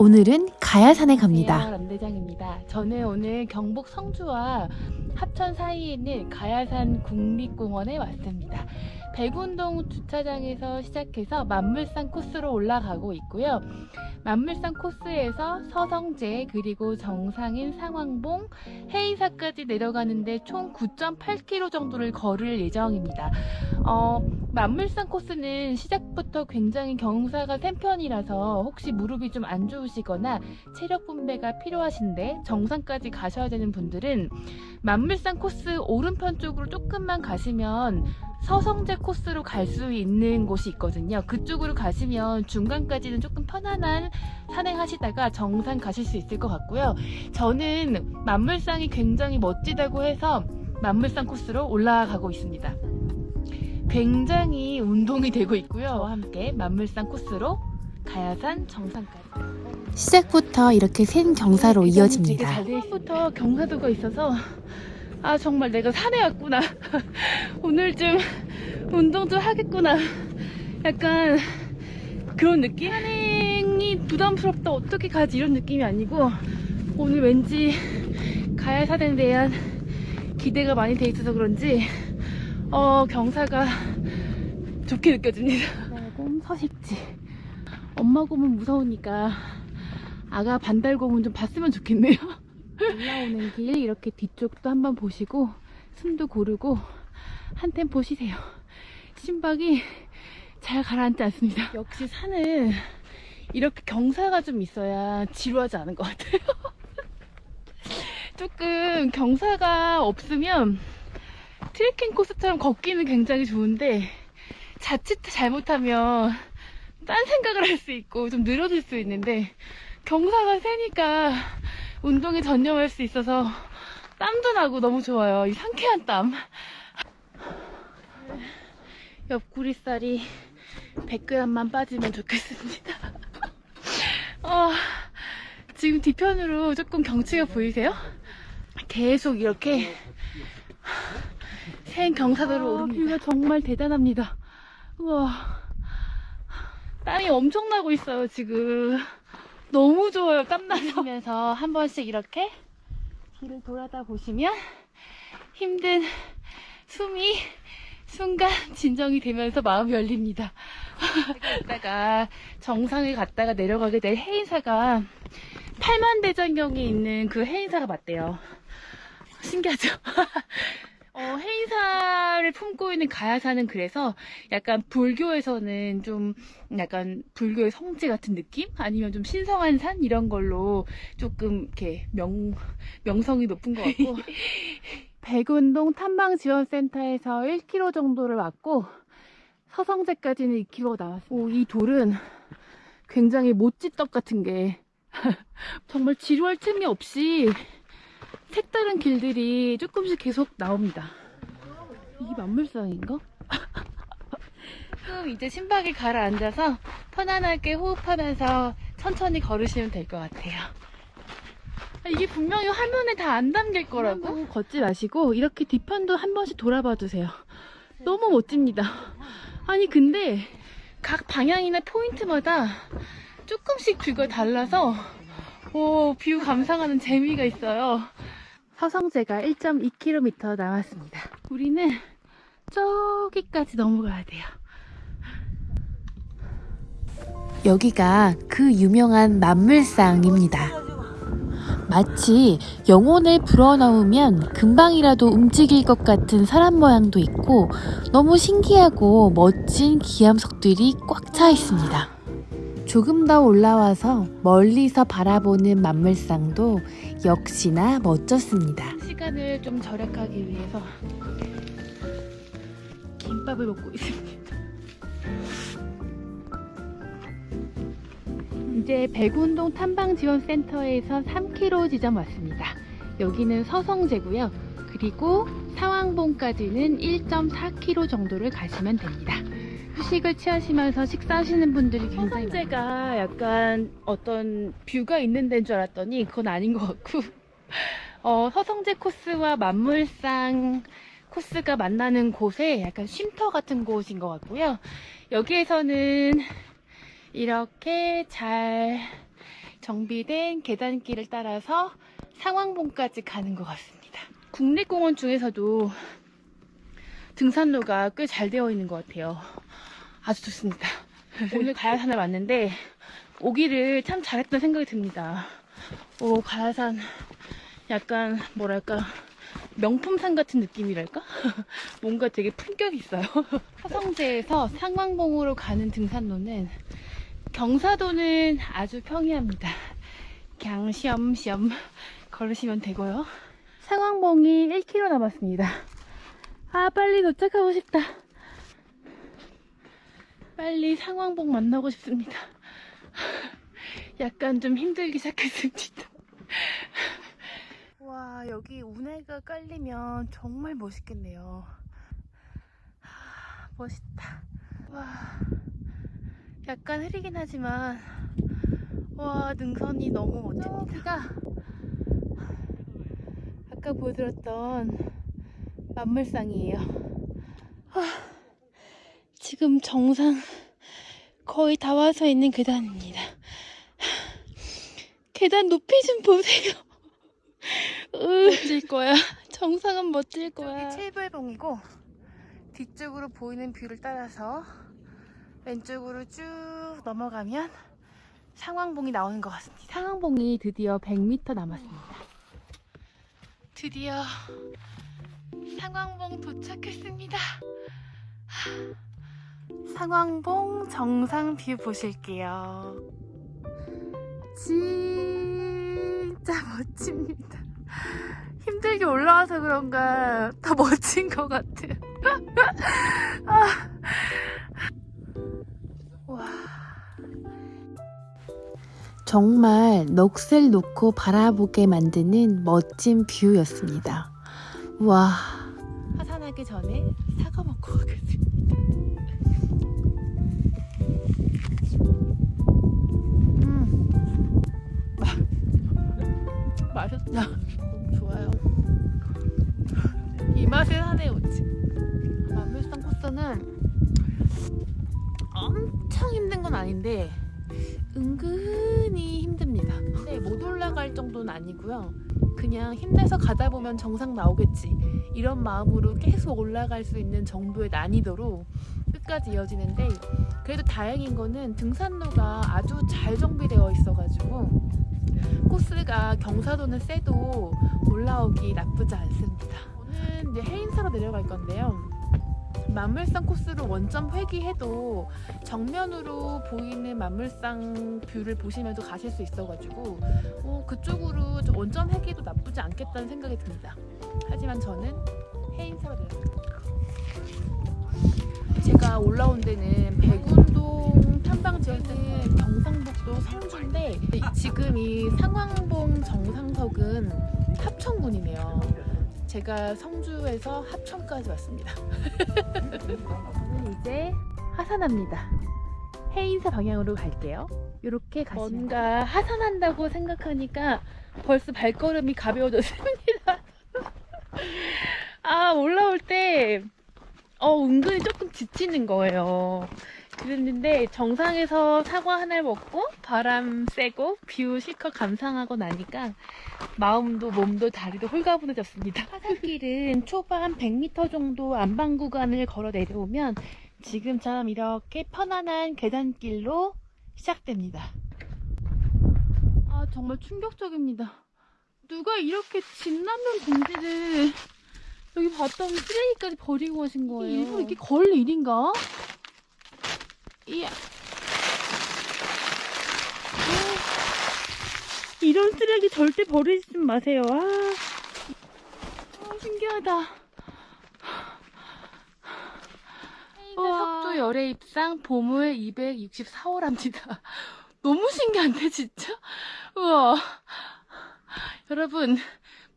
오늘은 가야산에 갑니다. 람대장입니다. 저는 오늘 경북 성주와 합천 사이에 있는 가야산 국립공원에 왔습니다. 백운동 주차장에서 시작해서 만물산 코스로 올라가고 있고요. 만물산 코스에서 서성제 그리고 정상인 상황봉 해이사까지 내려가는데 총 9.8km 정도를 걸을 예정입니다. 어, 만물산 코스는 시작부터 굉장히 경사가 센 편이라서 혹시 무릎이 좀 안 좋으시거나 체력 분배가 필요하신데 정상까지 가셔야 되는 분들은 만물산 코스 오른편 쪽으로 조금만 가시면 서성제 코스로 갈 수 있는 곳이 있거든요. 그쪽으로 가시면 중간까지는 조금 편안한 산행하시다가 정상 가실 수 있을 것 같고요. 저는 만물산이 굉장히 멋지다고 해서 만물산 코스로 올라가고 있습니다. 굉장히 운동이 되고 있고요. 함께 만물산 코스로 가야산 정상까지. 시작부터 이렇게 센 경사로 이어집니다. 처음부터 경사도가 있어서 아 정말 내가 산에 왔구나. 오늘 좀 운동 좀 하겠구나. 약간 그런 느낌? 산행이 부담스럽다 어떻게 가지 이런 느낌이 아니고 오늘 왠지 가야산에 대한 기대가 많이 돼 있어서 그런지 어 경사가 좋게 느껴집니다. 곰 서식지. 엄마 곰은 무서우니까 아가 반달곰은 좀 봤으면 좋겠네요. 올라오는 길 이렇게 뒤쪽도 한번 보시고 숨도 고르고 한 템포 쉬세요. 심박이 잘 가라앉지 않습니다. 역시 산은 이렇게 경사가 좀 있어야 지루하지 않은 것 같아요. 조금 경사가 없으면 트레킹 코스처럼 걷기는 굉장히 좋은데 자칫 잘못하면 딴 생각을 할 수 있고 좀 늘어질 수 있는데 경사가 세니까 운동에 전념할 수 있어서 땀도 나고 너무 좋아요. 이 상쾌한 땀. 옆구리살이 100g만 빠지면 좋겠습니다. 어, 지금 뒤편으로 조금 경치가 보이세요? 계속 이렇게 센 경사도로 오릅니다. 뷰가 정말 대단합니다. 우와. 땀이 엄청 나고 있어요, 지금. 너무 좋아요, 땀나서. 면서 한 번씩 이렇게 뒤를 돌아다 보시면 힘든 숨이 순간 진정이 되면서 마음이 열립니다. 이따가 정상에 갔다가 내려가게 될 해인사가 팔만대장경에 있는 그 해인사가 맞대요. 신기하죠? 어, 해인사를 품고 있는 가야산은 그래서 약간 불교에서는 좀 약간 불교의 성지 같은 느낌? 아니면 좀 신성한 산? 이런 걸로 조금 이렇게 명, 명성이 높은 것 같고. 백운동 탐방지원센터에서 1km 정도를 왔고, 서성제까지는 2km 나왔습니다. 오, 이 돌은 굉장히 모찌떡 같은 게 정말 지루할 틈이 없이 색다른 길들이 조금씩 계속 나옵니다. 이게 만물상인가? 조금 이제 심박이 가라앉아서 편안하게 호흡하면서 천천히 걸으시면 될 것 같아요. 아, 이게 분명히 화면에 다 안 담길 거라고? 걷지 마시고 이렇게 뒤편도 한 번씩 돌아봐 주세요. 너무 멋집니다. 아니 근데 각 방향이나 포인트마다 조금씩 view가 달라서 오, view 감상하는 재미가 있어요. 서성재가 1.2km 남았습니다. 우리는 저기까지 넘어가야 돼요. 여기가 그 유명한 만물상입니다. 마치 영혼을 불어넣으면 금방이라도 움직일 것 같은 사람 모양도 있고 너무 신기하고 멋진 기암석들이 꽉 차 있습니다. 조금 더 올라와서 멀리서 바라보는 만물상도 역시나 멋졌습니다. 시간을 좀 절약하기 위해서 김밥을 먹고 있습니다. 이제 백운동 탐방지원센터에서 3km 지점 왔습니다. 여기는 서성제고요. 그리고 상황봉까지는 1.4km 정도를 가시면 됩니다. 휴식을 취하시면서 식사하시는 분들이 굉장히 서성제가 약간 어떤 뷰가 있는 데인 줄 알았더니 그건 아닌 것 같고 어, 서성제 코스와 만물상 코스가 만나는 곳에 약간 쉼터 같은 곳인 것 같고요. 여기에서는 이렇게 잘 정비된 계단길을 따라서 상황봉까지 가는 것 같습니다. 국립공원 중에서도 등산로가 꽤 잘 되어 있는 것 같아요. 아주 좋습니다. 오늘 가야산을 왔는데 오기를 참 잘했던 생각이 듭니다. 오, 가야산 약간 뭐랄까 명품산 같은 느낌이랄까? 뭔가 되게 품격이 있어요. 화성제에서 상황봉으로 가는 등산로는 경사도는 아주 평이합니다. 그냥 시험시험 걸으시면 되고요. 상황봉이 1km 남았습니다. 아, 빨리 도착하고 싶다. 빨리 상황봉 만나고 싶습니다. 약간 좀 힘들기 시작했습니다. 와, 여기 운해가 깔리면 정말 멋있겠네요. 하, 멋있다. 와, 약간 흐리긴 하지만, 와, 능선이 너무 멋집니다. 아까 보여드렸던 만물상이에요. 와, 지금 정상 거의 다 와서 있는 계단입니다. 계단 높이 좀 보세요. 멋질 거야. 정상은 멋질 거야. 칠불봉이고 뒤쪽으로 보이는 view를 따라서 왼쪽으로 쭉 넘어가면 상왕봉이 나오는 것 같습니다. 상왕봉이 드디어 100m 남았습니다. 드디어 상왕봉 도착했습니다. 상왕봉 정상 view 보실게요. 진짜 멋집니다. 힘들게 올라와서 그런가 더 멋진 것 같아요. 아. 와. 정말 넋을 놓고 바라보게 만드는 멋진 뷰였습니다. 와, 하산하기 전에 사과 먹고 너무 좋아요. 이 맛에 사네 오지. 만물상 코스는 엄청 힘든 건 아닌데 은근히 힘듭니다. 근데 못 올라갈 정도는 아니고요. 그냥 힘내서 가다 보면 정상 나오겠지. 이런 마음으로 계속 올라갈 수 있는 정도의 난이도로 끝까지 이어지는데 그래도 다행인 거는 등산로가 아주 잘 정비되어 있어가지고 코스가 경사도는 세도 올라오기 나쁘지 않습니다. 저는 이제 해인사로 내려갈 건데요. 만물상 코스로 원점 회귀해도 정면으로 보이는 만물상 view를 보시면서 가실 수 있어가지고 어, 그쪽으로 좀 원점 회귀도 나쁘지 않겠다는 생각이 듭니다. 하지만 저는 해인사로 내려갑니다. 제가 올라온 데는 백운동 탐방 지역은 경상북도 성주인데 지금 이 상황봉 정상석은 합천군이네요. 제가 성주에서 합천까지 왔습니다. 저는 이제 하산합니다. 해인사 방향으로 갈게요. 이렇게 가시면 뭔가 하산한다고 생각하니까 벌써 발걸음이 가벼워졌습니다. 아 올라올 때 어, 은근히 조금 지치는 거예요. 그랬는데 정상에서 사과 하나를 먹고 바람 쐬고 view 실컷 감상하고 나니까 마음도 몸도 다리도 홀가분해졌습니다. 하산길은 초반 100m 정도 암반 구간을 걸어 내려오면 지금처럼 이렇게 편안한 계단길로 시작됩니다. 아 정말 충격적입니다. 누가 이렇게 진라면 봉지를 여기 봤더니 쓰레기까지 버리고 가신 거예요. 일부러 이게 걸 일인가? 이야. 아, 이런 쓰레기 절대 버리지 마세요. 아, 아 신기하다. 석조 열애 입상 보물 264호랍니다. 너무 신기한데 진짜? 우와. 여러분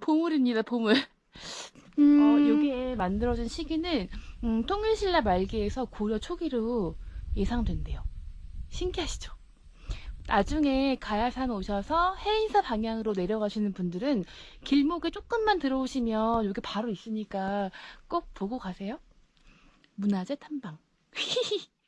보물입니다 보물. 음... 어, 요게 만들어진 시기는 음, 통일신라 말기에서 고려 초기로 예상된대요. 신기하시죠? 나중에 가야산 오셔서 해인사 방향으로 내려가시는 분들은 길목에 조금만 들어오시면 여기 바로 있으니까 꼭 보고 가세요. 문화재 탐방.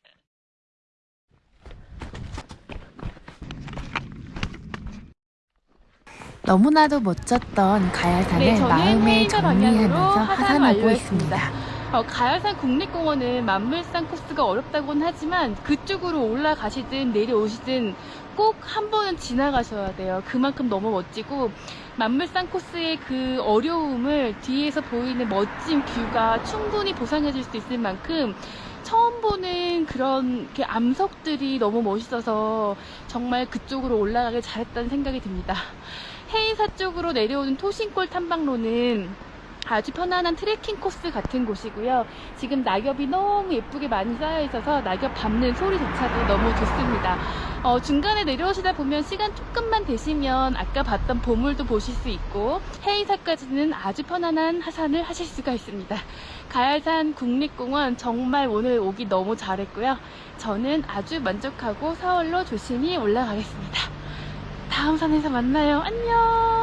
너무나도 멋졌던 가야산을 네, 마음에 정리하면서 하산 하산하고. 있습니다. 어, 가야산 국립공원은 만물산 코스가 어렵다고는 하지만 그쪽으로 올라가시든 내려오시든 꼭 한 번은 지나가셔야 돼요. 그만큼 너무 멋지고 만물산 코스의 그 어려움을 뒤에서 보이는 멋진 뷰가 충분히 보상해 줄 수 있을 만큼 처음 보는 그런 암석들이 너무 멋있어서 정말 그쪽으로 올라가길 잘했다는 생각이 듭니다. 해인사 쪽으로 내려오는 토신골 탐방로는 아주 편안한 트레킹 코스 같은 곳이고요. 지금 낙엽이 너무 예쁘게 많이 쌓여 있어서 낙엽 밟는 소리조차도 너무 좋습니다. 어, 중간에 내려오시다 보면 시간 조금만 되시면 아까 봤던 보물도 보실 수 있고 해인사까지는 아주 편안한 하산을 하실 수가 있습니다. 가야산 국립공원 정말 오늘 오기 너무 잘했고요. 저는 아주 만족하고 서울로 조심히 올라가겠습니다. 다음 산에서 만나요. 안녕!